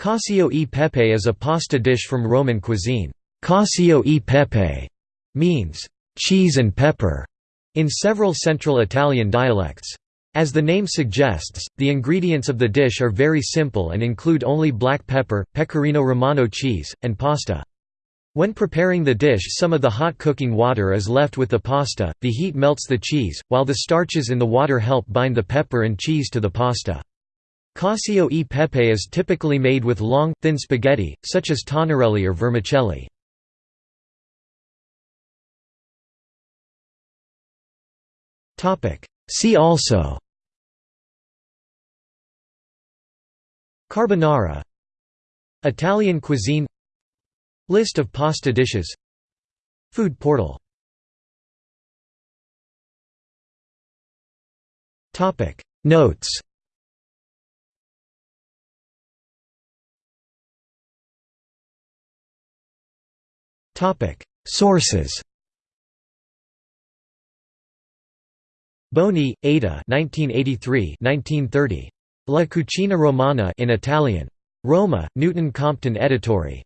Cacio e pepe is a pasta dish from Roman cuisine. Cacio e pepe means cheese and pepper in several Central Italian dialects. As the name suggests, the ingredients of the dish are very simple and include only black pepper, pecorino romano cheese, and pasta. When preparing the dish some of the hot cooking water is left with the pasta, the heat melts the cheese, while the starches in the water help bind the pepper and cheese to the pasta. Cacio e pepe is typically made with long, thin spaghetti, such as tonnarelli or vermicelli. See also Carbonara. Italian cuisine. List of pasta dishes. Food portal. Notes Sources Boni, Ada 1983–1930. La cucina romana in Italian. Roma, Newton Compton Editori.